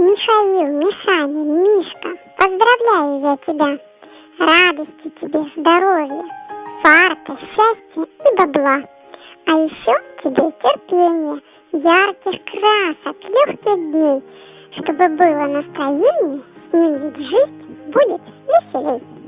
Михаил, Мишаня, Мишка, поздравляю я тебя. Радости тебе, здоровья, фарта, счастья и бабла. А еще тебе терпения, ярких красок, легких дней, чтобы было настроение, с жизнь будет веселей.